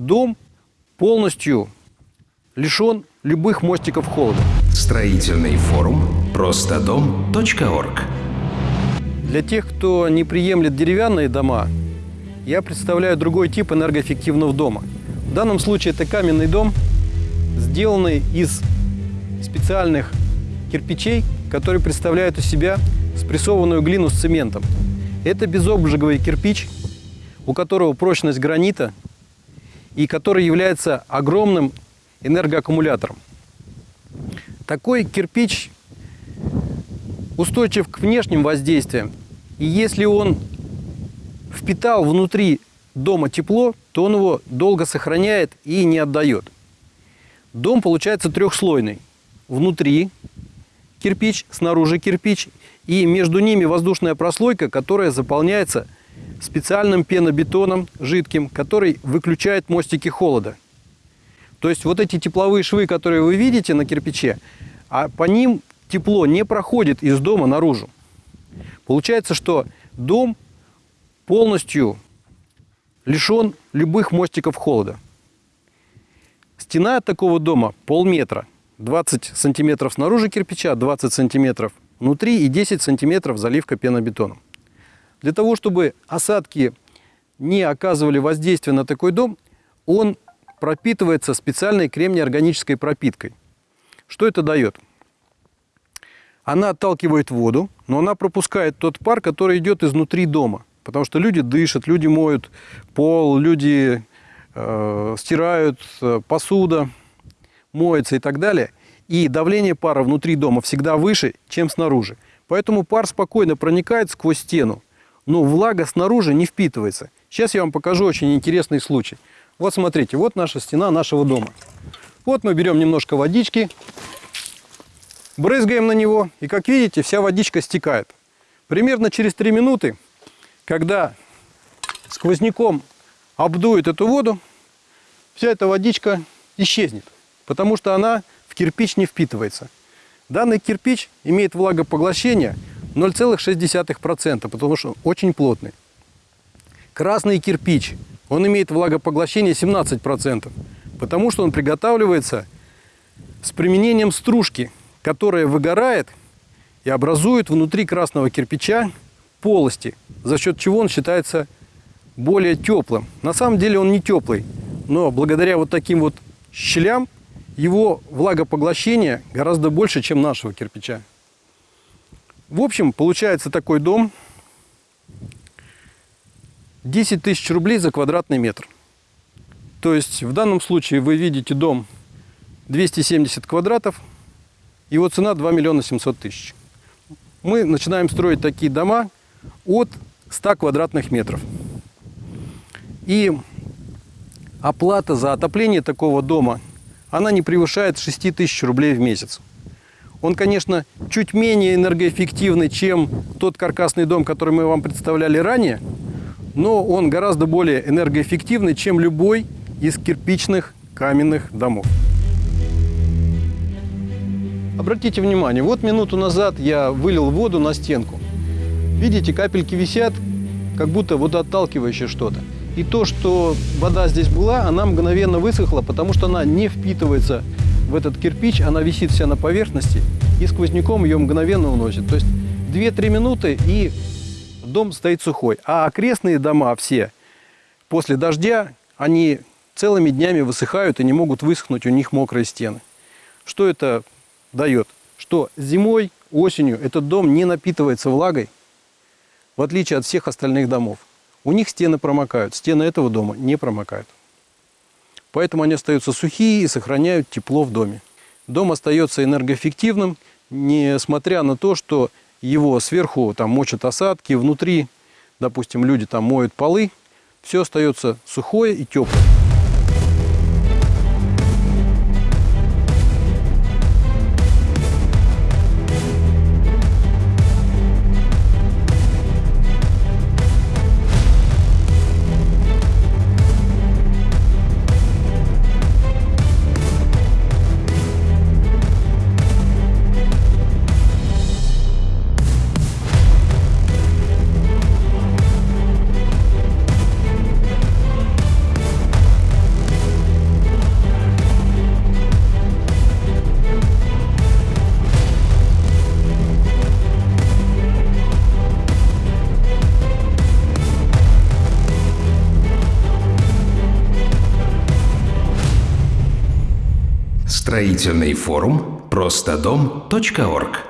дом полностью лишен любых мостиков холода. Строительный форум простодом.орг Для тех, кто не приемлет деревянные дома, я представляю другой тип энергоэффективного дома. В данном случае это каменный дом, сделанный из специальных кирпичей, которые представляют из себя спрессованную глину с цементом. Это безобжиговый кирпич, у которого прочность гранита и который является огромным энергоаккумулятором. Такой кирпич устойчив к внешним воздействиям. И если он впитал внутри дома тепло, то он его долго сохраняет и не отдает. Дом получается трехслойный. Внутри кирпич, снаружи кирпич, и между ними воздушная прослойка, которая заполняется специальным пенобетоном жидким, который выключает мостики холода. То есть вот эти тепловые швы, которые вы видите на кирпиче, а по ним тепло не проходит из дома наружу. Получается, что дом полностью лишен любых мостиков холода. Стена такого дома полметра, 20 сантиметров снаружи кирпича, 20 сантиметров внутри и 10 сантиметров заливка пенобетоном. Для того, чтобы осадки не оказывали воздействия на такой дом, он пропитывается специальной кремнеорганической пропиткой. Что это дает? Она отталкивает воду, но она пропускает тот пар, который идет изнутри дома. Потому что люди дышат, люди моют пол, люди э, стирают, э, посуда моется и так далее. И давление пара внутри дома всегда выше, чем снаружи. Поэтому пар спокойно проникает сквозь стену, но влага снаружи не впитывается. Сейчас я вам покажу очень интересный случай. Вот смотрите, вот наша стена нашего дома. Вот мы берем немножко водички, брызгаем на него, и как видите, вся водичка стекает. Примерно через 3 минуты, когда сквозняком обдует эту воду, вся эта водичка исчезнет, потому что она в кирпич не впитывается. Данный кирпич имеет влагопоглощение 0,6%, потому что очень плотный. Красный кирпич, он имеет влагопоглощение 17%, потому что он приготавливается с применением стружки, которая выгорает и образует внутри красного кирпича полости, за счет чего он считается более теплым. На самом деле он не теплый, но благодаря вот таким вот щелям его влагопоглощение гораздо больше, чем нашего кирпича. В общем, получается такой дом 10 тысяч рублей за квадратный метр. То есть в данном случае вы видите дом 270 квадратов, его цена 2 миллиона 700 тысяч. Мы начинаем строить такие дома от 100 квадратных метров. И оплата за отопление такого дома, она не превышает 6 тысяч рублей в месяц. Он, конечно, чуть менее энергоэффективный, чем тот каркасный дом, который мы вам представляли ранее, но он гораздо более энергоэффективный, чем любой из кирпичных каменных домов. Обратите внимание, вот минуту назад я вылил воду на стенку. Видите, капельки висят, как будто водоотталкивающее что-то. И то, что вода здесь была, она мгновенно высохла, потому что она не впитывается в этот кирпич, она висит вся на поверхности, и сквозняком ее мгновенно уносит. То есть 2-3 минуты, и дом стоит сухой. А окрестные дома все после дождя, они целыми днями высыхают и не могут высохнуть, у них мокрые стены. Что это дает? Что зимой, осенью этот дом не напитывается влагой, в отличие от всех остальных домов. У них стены промокают, стены этого дома не промокают. Поэтому они остаются сухие и сохраняют тепло в доме. Дом остается энергоэффективным, несмотря на то, что его сверху там мочат осадки, внутри, допустим, люди там моют полы, все остается сухое и теплое. Строительный форум. Простодом.орг.